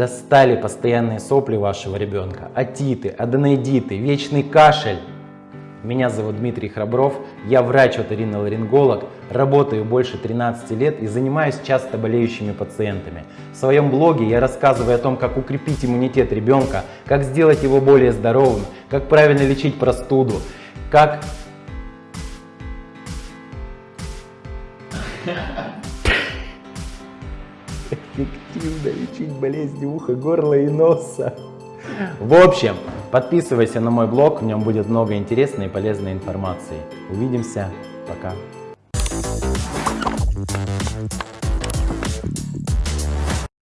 Достали постоянные сопли вашего ребенка, отиты, аденоидиты, вечный кашель. Меня зовут Дмитрий Храбров, я врач-оториноларинголог, работаю больше 13 лет и занимаюсь часто болеющими пациентами. В своем блоге я рассказываю о том, как укрепить иммунитет ребенка, как сделать его более здоровым, как правильно лечить простуду, как... Эффективно лечить болезни уха, горла и носа. В общем, подписывайся на мой блог, в нем будет много интересной и полезной информации. Увидимся, пока.